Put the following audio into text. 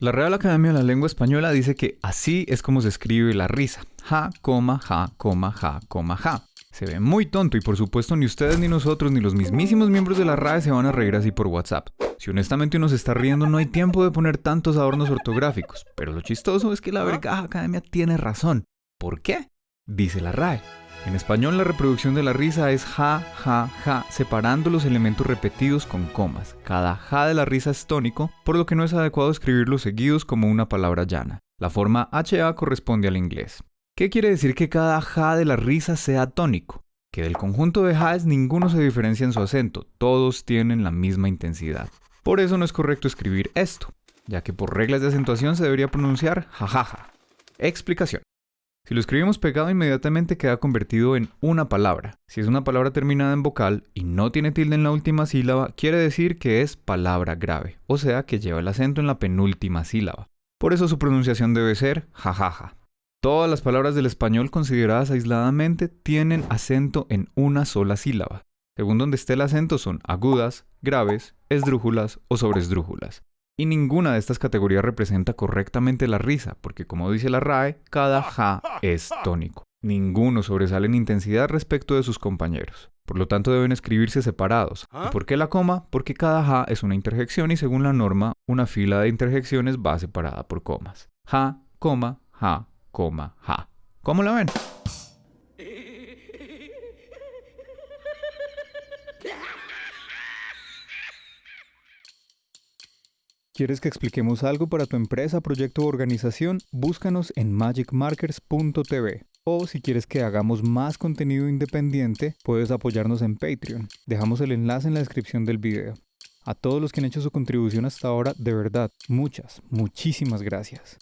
La Real Academia de la Lengua Española dice que así es como se escribe la risa. Ja, coma, ja, coma, ja, coma, ja. Se ve muy tonto y por supuesto ni ustedes ni nosotros ni los mismísimos miembros de la RAE se van a reír así por WhatsApp. Si honestamente uno se está riendo no hay tiempo de poner tantos adornos ortográficos, pero lo chistoso es que la Vergaja Academia tiene razón. ¿Por qué? Dice la RAE. En español la reproducción de la risa es ja, ja, ja, separando los elementos repetidos con comas. Cada ja de la risa es tónico, por lo que no es adecuado escribirlos seguidos como una palabra llana. La forma HA corresponde al inglés. ¿Qué quiere decir que cada ja de la risa sea tónico? Que del conjunto de jaes ninguno se diferencia en su acento, todos tienen la misma intensidad. Por eso no es correcto escribir esto, ya que por reglas de acentuación se debería pronunciar jajaja. Explicación. Si lo escribimos pegado inmediatamente queda convertido en una palabra. Si es una palabra terminada en vocal y no tiene tilde en la última sílaba, quiere decir que es palabra grave, o sea que lleva el acento en la penúltima sílaba. Por eso su pronunciación debe ser jajaja. Todas las palabras del español consideradas aisladamente tienen acento en una sola sílaba. Según donde esté el acento son agudas, graves, esdrújulas o sobresdrújulas. Y ninguna de estas categorías representa correctamente la risa, porque como dice la RAE, cada ja es tónico. Ninguno sobresale en intensidad respecto de sus compañeros. Por lo tanto deben escribirse separados. ¿Y por qué la coma? Porque cada ja es una interjección y según la norma, una fila de interjecciones va separada por comas. Ja, coma, ja, coma, ja. ¿Cómo la ven? ¿Quieres que expliquemos algo para tu empresa, proyecto o organización? Búscanos en magicmarkers.tv. O si quieres que hagamos más contenido independiente, puedes apoyarnos en Patreon. Dejamos el enlace en la descripción del video. A todos los que han hecho su contribución hasta ahora, de verdad, muchas, muchísimas gracias.